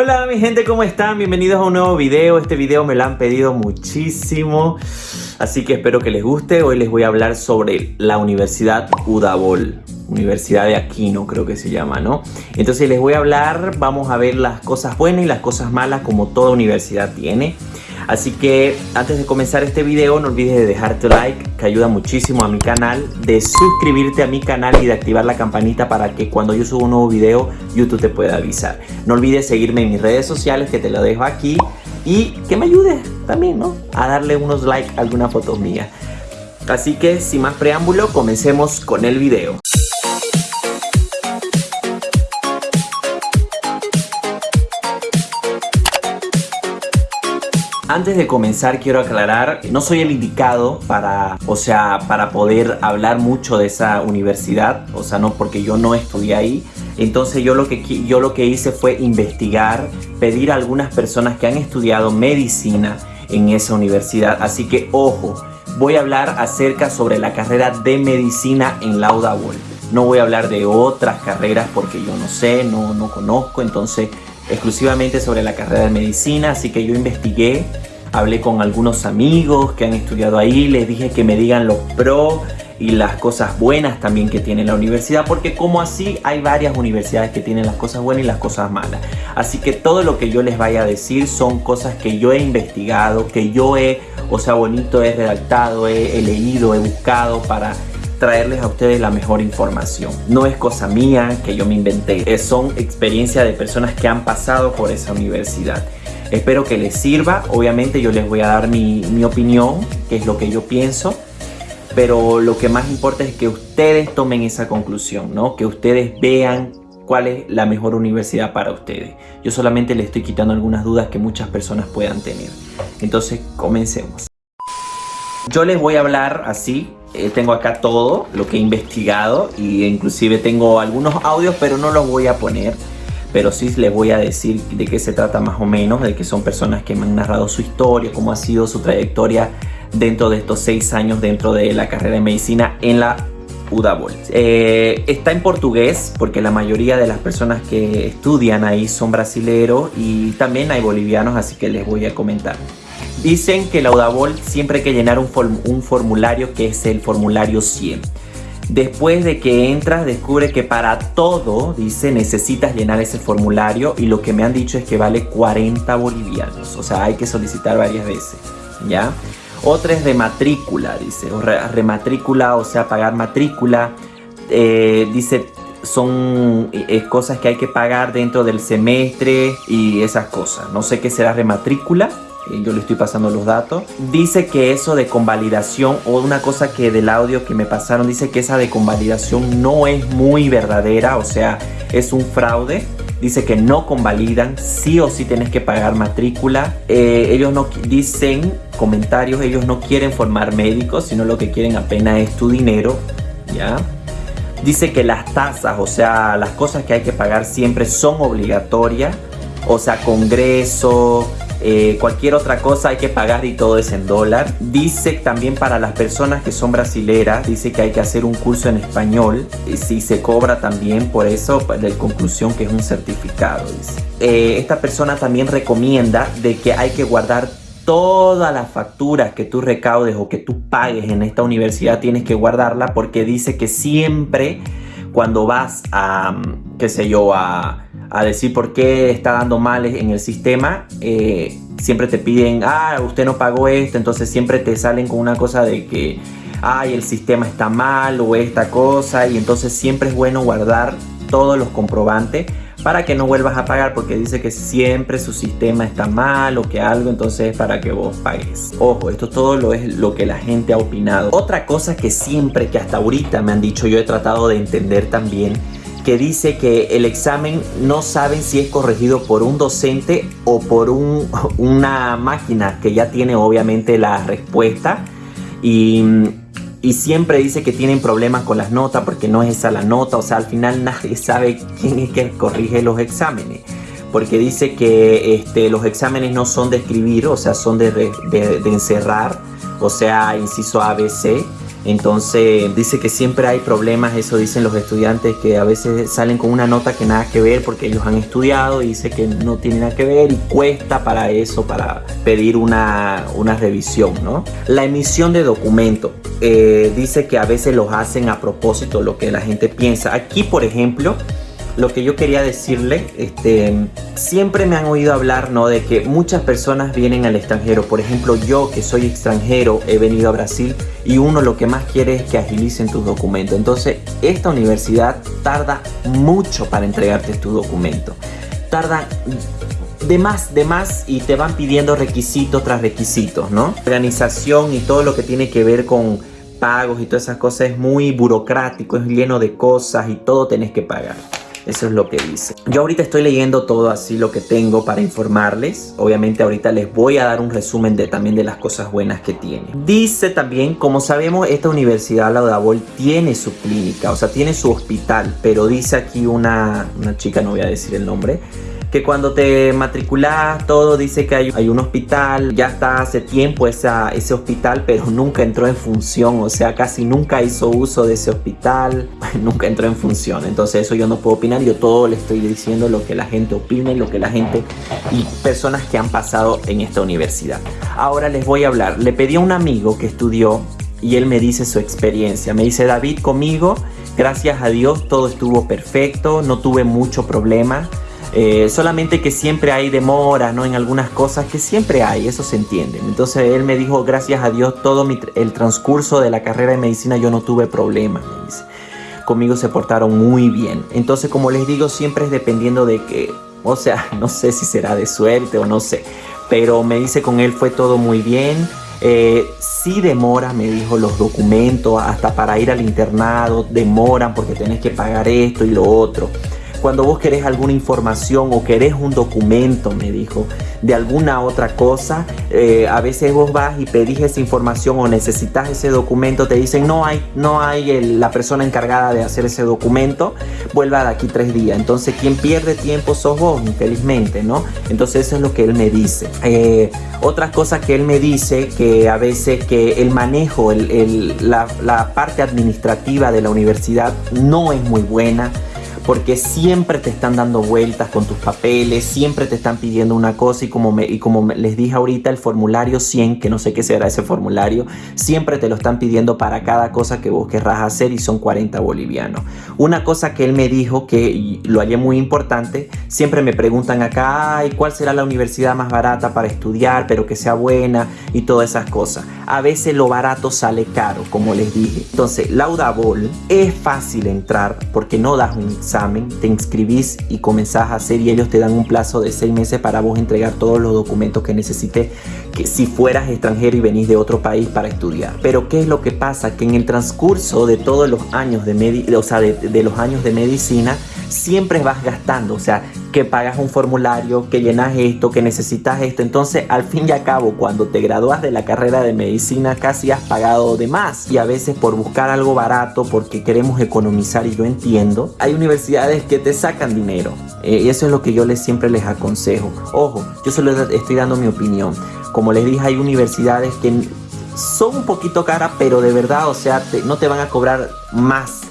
Hola mi gente, ¿cómo están? Bienvenidos a un nuevo video. Este video me lo han pedido muchísimo, así que espero que les guste. Hoy les voy a hablar sobre la Universidad Udabol. Universidad de Aquino creo que se llama, ¿no? Entonces les voy a hablar, vamos a ver las cosas buenas y las cosas malas como toda universidad tiene. Así que antes de comenzar este video no olvides de dejar tu like que ayuda muchísimo a mi canal, de suscribirte a mi canal y de activar la campanita para que cuando yo suba un nuevo video YouTube te pueda avisar. No olvides seguirme en mis redes sociales que te lo dejo aquí y que me ayudes también ¿no? a darle unos like a alguna foto mía. Así que sin más preámbulo comencemos con el video. Antes de comenzar quiero aclarar, no soy el indicado para, o sea, para poder hablar mucho de esa universidad, o sea, no porque yo no estudié ahí. Entonces yo lo que, yo lo que hice fue investigar, pedir a algunas personas que han estudiado medicina en esa universidad. Así que ojo, voy a hablar acerca sobre la carrera de medicina en Lauda No voy a hablar de otras carreras porque yo no sé, no, no conozco, entonces exclusivamente sobre la carrera de medicina, así que yo investigué, hablé con algunos amigos que han estudiado ahí, les dije que me digan los pros y las cosas buenas también que tiene la universidad, porque como así hay varias universidades que tienen las cosas buenas y las cosas malas. Así que todo lo que yo les vaya a decir son cosas que yo he investigado, que yo he, o sea, bonito, he redactado, he, he leído, he buscado para traerles a ustedes la mejor información. No es cosa mía que yo me inventé, son experiencias de personas que han pasado por esa universidad. Espero que les sirva, obviamente yo les voy a dar mi, mi opinión, que es lo que yo pienso, pero lo que más importa es que ustedes tomen esa conclusión, ¿no? Que ustedes vean cuál es la mejor universidad para ustedes. Yo solamente les estoy quitando algunas dudas que muchas personas puedan tener. Entonces, comencemos. Yo les voy a hablar así, eh, tengo acá todo lo que he investigado y inclusive tengo algunos audios pero no los voy a poner pero sí les voy a decir de qué se trata más o menos, de que son personas que me han narrado su historia, cómo ha sido su trayectoria dentro de estos seis años dentro de la carrera de medicina en la UDABOL. Eh, está en portugués porque la mayoría de las personas que estudian ahí son brasileros y también hay bolivianos, así que les voy a comentar. Dicen que la Udabol siempre hay que llenar un, un formulario que es el formulario 100. Después de que entras, descubre que para todo, dice, necesitas llenar ese formulario y lo que me han dicho es que vale 40 bolivianos. O sea, hay que solicitar varias veces, ¿ya? Otra es de matrícula, dice, o rematrícula, o sea, pagar matrícula. Eh, dice, son eh, cosas que hay que pagar dentro del semestre y esas cosas. No sé qué será rematrícula, yo le estoy pasando los datos. Dice que eso de convalidación o una cosa que del audio que me pasaron, dice que esa de convalidación no es muy verdadera, o sea, es un fraude. Dice que no convalidan, sí o sí tienes que pagar matrícula. Eh, ellos no dicen comentarios, ellos no quieren formar médicos, sino lo que quieren apenas es tu dinero, ¿ya? Dice que las tasas, o sea, las cosas que hay que pagar siempre son obligatorias. O sea, congreso, eh, cualquier otra cosa hay que pagar y todo es en dólar. Dice también para las personas que son brasileras, dice que hay que hacer un curso en español. Y si se cobra también por eso, de conclusión que es un certificado. Eh, esta persona también recomienda de que hay que guardar todas las facturas que tú recaudes o que tú pagues en esta universidad tienes que guardarla porque dice que siempre cuando vas a, qué sé yo, a a decir por qué está dando mal en el sistema, eh, siempre te piden, ah, usted no pagó esto, entonces siempre te salen con una cosa de que, ay, el sistema está mal o esta cosa, y entonces siempre es bueno guardar todos los comprobantes para que no vuelvas a pagar porque dice que siempre su sistema está mal o que algo entonces es para que vos pagues. Ojo esto todo lo es lo que la gente ha opinado. Otra cosa que siempre que hasta ahorita me han dicho yo he tratado de entender también que dice que el examen no saben si es corregido por un docente o por un, una máquina que ya tiene obviamente la respuesta. Y, y, siempre dice que tienen problemas con las notas porque no es esa la nota, o sea al final nadie sabe quién es que corrige los exámenes. Porque dice que este, los exámenes no son de escribir, o sea son de, de, de encerrar, o sea inciso ABC Entonces dice que siempre hay problemas, eso dicen los estudiantes que a veces salen con una nota que nada que ver porque ellos han estudiado y dice que no tiene nada que ver y cuesta para eso, para pedir una, una revisión, ¿no? La emisión de documentos. Eh, dice que a veces los hacen a propósito, lo que la gente piensa. Aquí, por ejemplo, lo que yo quería decirle, este, siempre me han oído hablar, ¿no? De que muchas personas vienen al extranjero. Por ejemplo, yo que soy extranjero, he venido a Brasil y uno lo que más quiere es que agilicen tus documentos. Entonces, esta universidad tarda mucho para entregarte tu documento. Tarda de más, de más y te van pidiendo requisitos tras requisitos, ¿no? Organización y todo lo que tiene que ver con pagos y todas esas cosas es muy burocrático, es lleno de cosas y todo tenés que pagar. Eso es lo que dice. Yo ahorita estoy leyendo todo así lo que tengo para informarles. Obviamente ahorita les voy a dar un resumen de también de las cosas buenas que tiene. Dice también, como sabemos, esta universidad, la Odabol, tiene su clínica, o sea, tiene su hospital, pero dice aquí una, una chica, no voy a decir el nombre, que cuando te matriculas todo dice que hay, un hospital, ya está hace tiempo ese hospital, pero nunca entró en función, o sea, casi nunca hizo uso de ese hospital, nunca entró en función. Entonces eso yo no puedo opinar, yo todo le estoy diciendo lo que la gente opina y lo que la gente y personas que han pasado en esta universidad. Ahora les voy a hablar, le pedí a un amigo que estudió y él me dice su experiencia, me dice David conmigo, gracias a Dios todo estuvo perfecto, no tuve mucho problema eh, solamente que siempre hay demora, ¿no? En algunas cosas que siempre hay, eso se entiende. Entonces él me dijo, gracias a Dios, todo el transcurso de la carrera de medicina yo no tuve problemas, me dice. Conmigo se portaron muy bien. Entonces, como les digo, siempre es dependiendo de que, o sea, no sé si será de suerte o no sé. Pero me dice con él fue todo muy bien. Eh, sí demora, me dijo, los documentos, hasta para ir al internado, demoran porque tienes que pagar esto y lo otro cuando vos querés alguna información o querés un documento, me dijo, de alguna otra cosa, eh, a veces vos vas y pedís esa información o necesitas ese documento, te dicen no hay, no hay la persona encargada de hacer ese documento, vuelva de aquí tres días. Entonces quien pierde tiempo sos vos, infelizmente, ¿no? Entonces eso es lo que él me dice. Eh, otra cosa que él me dice, que a veces que el manejo, la parte administrativa de la universidad no es muy buena porque siempre te están dando vueltas con tus papeles, siempre te están pidiendo una cosa y como, les dije ahorita, el formulario 100, que no sé qué será ese formulario, siempre te lo están pidiendo para cada cosa que vos querrás hacer y son 40 bolivianos. Una cosa que él me dijo que lo hallé muy importante, siempre me preguntan acá, Ay, ¿cuál será la universidad más barata para estudiar, pero que sea buena y todas esas cosas? A veces lo barato sale caro, como les dije. Entonces, Laudabol es fácil entrar porque no das un examen te inscribís y comenzás a hacer y ellos te dan un plazo de seis meses para vos entregar todos los documentos que necesites que si fueras extranjero y venís de otro país para estudiar. Pero ¿qué es lo que pasa? Que en el transcurso de todos los años de, o sea, de los años de medicina siempre vas gastando, o sea, que pagas un formulario, que llenas esto, que necesitas esto. Entonces, al fin y al cabo, cuando te gradúas de la carrera de medicina, casi has pagado de más. Y a veces por buscar algo barato, porque queremos economizar, y yo entiendo, hay universidades que te sacan dinero. Eh, y eso es lo que yo les, siempre les aconsejo. Ojo, yo solo estoy dando mi opinión. Como les dije, hay universidades que son un poquito caras, pero de verdad, o sea, no te van a cobrar más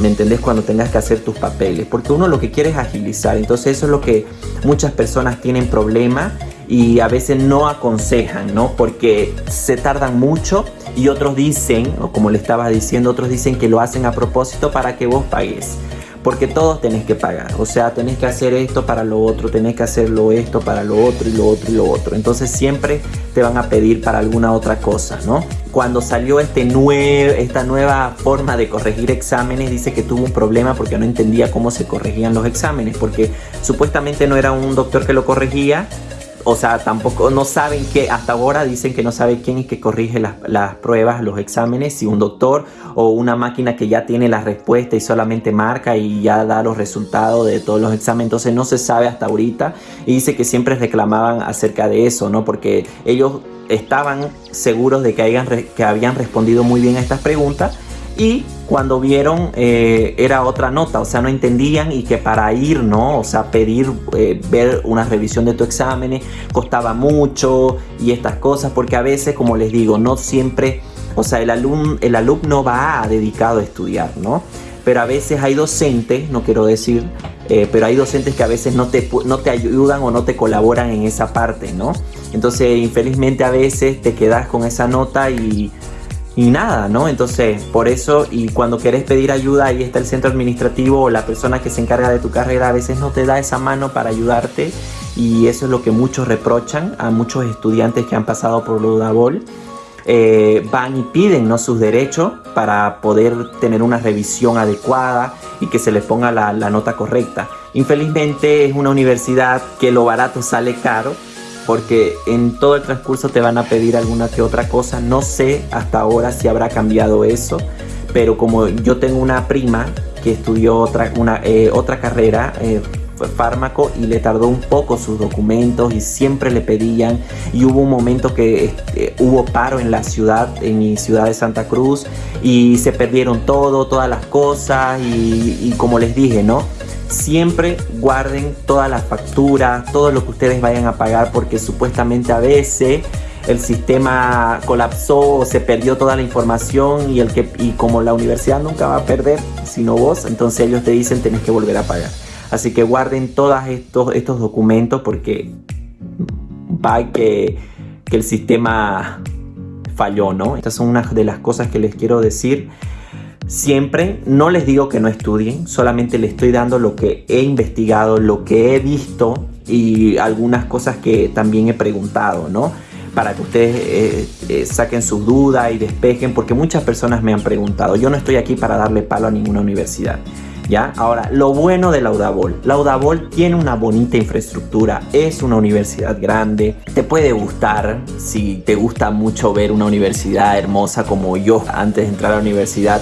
¿me entendés? Cuando tengas que hacer tus papeles, porque uno lo que quiere es agilizar, entonces eso es lo que muchas personas tienen problema y a veces no aconsejan, ¿no? Porque se tardan mucho y otros dicen, o como le estaba diciendo, otros dicen que lo hacen a propósito para que vos pagues porque todos tenés que pagar. O sea, tenés que hacer esto para lo otro, tenés que hacerlo esto para lo otro y lo otro y lo otro. Entonces siempre te van a pedir para alguna otra cosa, ¿no? Cuando salió este esta nueva forma de corregir exámenes, dice que tuvo un problema porque no entendía cómo se corregían los exámenes, porque supuestamente no era un doctor que lo corregía, o sea, tampoco, no saben que, hasta ahora dicen que no sabe quién es que corrige las, pruebas, los exámenes, si un doctor o una máquina que ya tiene la respuesta y solamente marca y ya da los resultados de todos los exámenes, entonces no se sabe hasta ahorita y dice que siempre reclamaban acerca de eso, ¿no? Porque ellos estaban seguros de que, hayan, que habían respondido muy bien a estas preguntas y cuando vieron eh, era otra nota, o sea, no entendían y que para ir, ¿no? O sea, pedir, eh, ver una revisión de tu exámenes costaba mucho y estas cosas, porque a veces, como les digo, no siempre O sea, el, alum, el alumno va dedicado a estudiar, ¿no? Pero a veces hay docentes, no quiero decir, eh, pero hay docentes que a veces no te, no te ayudan o no te colaboran en esa parte, ¿no? Entonces, infelizmente a veces te quedas con esa nota y, y nada, ¿no? Entonces, por eso, y cuando querés pedir ayuda, ahí está el centro administrativo o la persona que se encarga de tu carrera, a veces no te da esa mano para ayudarte y eso es lo que muchos reprochan a muchos estudiantes que han pasado por Ludabol. Eh, van y piden ¿no? sus derechos para poder tener una revisión adecuada y que se les ponga la, la nota correcta. Infelizmente es una universidad que lo barato sale caro porque en todo el transcurso te van a pedir alguna que otra cosa. No sé hasta ahora si habrá cambiado eso, pero como yo tengo una prima que estudió otra, una, eh, otra carrera, eh, fármaco y le tardó un poco sus documentos y siempre le pedían y hubo un momento que este, hubo paro en la ciudad, en mi ciudad de Santa Cruz y se perdieron todo, todas las cosas y, y como les dije, ¿no? Siempre guarden todas las facturas, todo lo que ustedes vayan a pagar porque supuestamente a veces el sistema colapsó o se perdió toda la información y, el que, y como la universidad nunca va a perder sino vos, entonces ellos te dicen tenés que volver a pagar. Así que guarden todos estos, estos documentos porque va que, que el sistema falló, ¿no? Estas son unas de las cosas que les quiero decir. Siempre no les digo que no estudien, solamente les estoy dando lo que he investigado, lo que he visto y algunas cosas que también he preguntado, ¿no? Para que ustedes eh, eh, saquen sus dudas y despejen, porque muchas personas me han preguntado. Yo no estoy aquí para darle palo a ninguna universidad. ¿Ya? Ahora, lo bueno de Laudabol. Laudabol tiene una bonita infraestructura, es una universidad grande, te puede gustar, si te gusta mucho ver una universidad hermosa como yo antes de entrar a la universidad,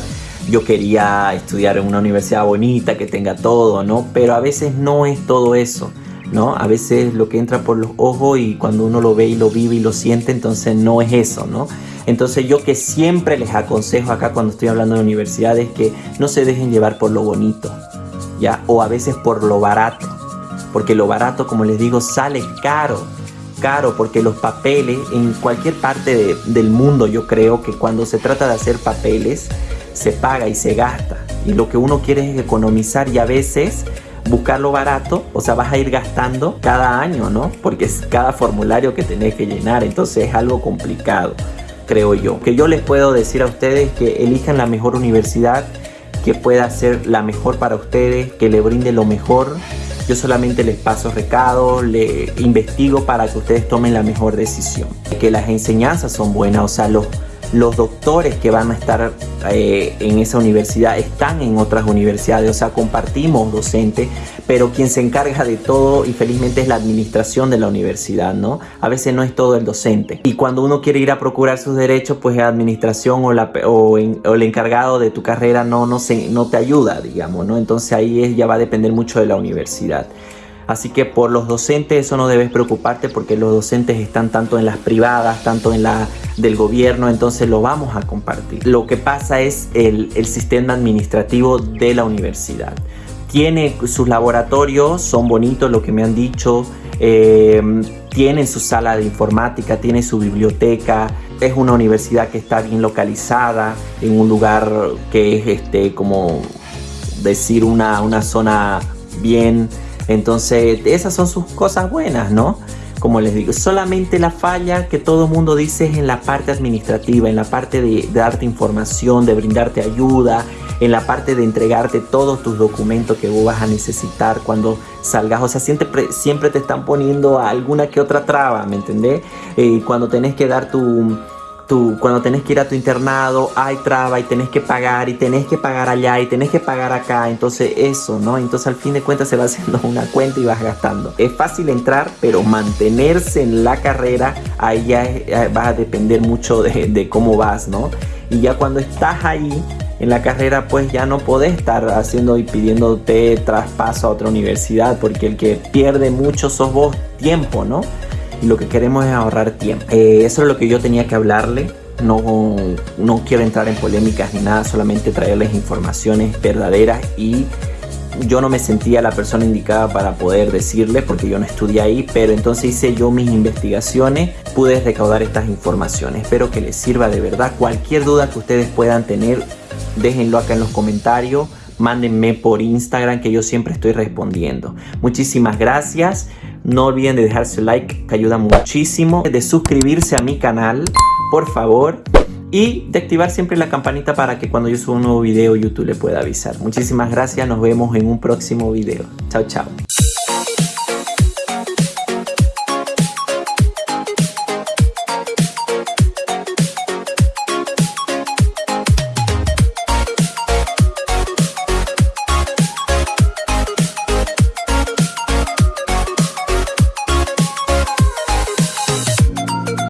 yo quería estudiar en una universidad bonita, que tenga todo, ¿no? Pero a veces no es todo eso, ¿no? A veces lo que entra por los ojos y cuando uno lo ve y lo vive y lo siente, entonces no es eso, ¿no? Entonces yo que siempre les aconsejo acá cuando estoy hablando de universidades que no se dejen llevar por lo bonito, ¿ya? O a veces por lo barato, porque lo barato, como les digo, sale caro, caro, porque los papeles en cualquier parte del mundo yo creo que cuando se trata de hacer papeles se paga y se gasta y lo que uno quiere es economizar y a veces buscar lo barato, o sea, vas a ir gastando cada año, ¿no? Porque es cada formulario que tenés que llenar, entonces es algo complicado creo yo. Que yo les puedo decir a ustedes que elijan la mejor universidad, que pueda ser la mejor para ustedes, que le brinde lo mejor. Yo solamente les paso recados, le investigo para que ustedes tomen la mejor decisión. Que las enseñanzas son buenas, o sea, los, los doctores que van a estar eh, en esa universidad están en otras universidades, o sea, compartimos docentes, pero quien se encarga de todo y felizmente es la administración de la universidad, ¿no? A veces no es todo el docente. Y cuando uno quiere ir a procurar sus derechos, pues la administración o, el encargado de tu carrera no, no, se, no te ayuda, digamos, ¿no? Entonces ahí ya va a depender mucho de la universidad. Así que por los docentes eso no debes preocuparte porque los docentes están tanto en las privadas, tanto en la del gobierno, entonces lo vamos a compartir. Lo que pasa es el, el sistema administrativo de la universidad. Tiene sus laboratorios, son bonitos lo que me han dicho, eh, tienen su sala de informática, tiene su biblioteca, es una universidad que está bien localizada en un lugar que es este como decir una, una zona bien entonces, esas son sus cosas buenas, ¿no? Como les digo, solamente la falla que todo mundo dice es en la parte administrativa, en la parte de, darte información, de brindarte ayuda, en la parte de entregarte todos tus documentos que vos vas a necesitar cuando salgas. O sea, siempre, siempre te están poniendo alguna que otra traba, ¿me entendés? Eh, cuando tenés que dar tu tú cuando tenés que ir a tu internado hay traba y tenés que pagar y tenés que pagar allá y tenés que pagar acá, entonces eso, ¿no? Entonces al fin de cuentas se va haciendo una cuenta y vas gastando. Es fácil entrar, pero mantenerse en la carrera, ahí ya va a depender mucho de, de cómo vas, ¿no? Y ya cuando estás ahí en la carrera pues ya no podés estar haciendo y pidiéndote traspaso a otra universidad porque el que pierde mucho sos vos tiempo, ¿no? Y lo que queremos es ahorrar tiempo. Eh, eso es lo que yo tenía que hablarle. No, no quiero entrar en polémicas ni nada, solamente traerles informaciones verdaderas y yo no me sentía la persona indicada para poder decirle porque yo no estudié ahí, pero entonces hice yo mis investigaciones, pude recaudar estas informaciones. Espero que les sirva de verdad. Cualquier duda que ustedes puedan tener, déjenlo acá en los comentarios. Mándenme por Instagram que yo siempre estoy respondiendo. Muchísimas gracias. No olviden de dejar su like que ayuda muchísimo. De suscribirse a mi canal, por favor y de activar siempre la campanita para que cuando yo suba un nuevo video YouTube le pueda avisar. Muchísimas gracias, nos vemos en un próximo video. Chao, chao.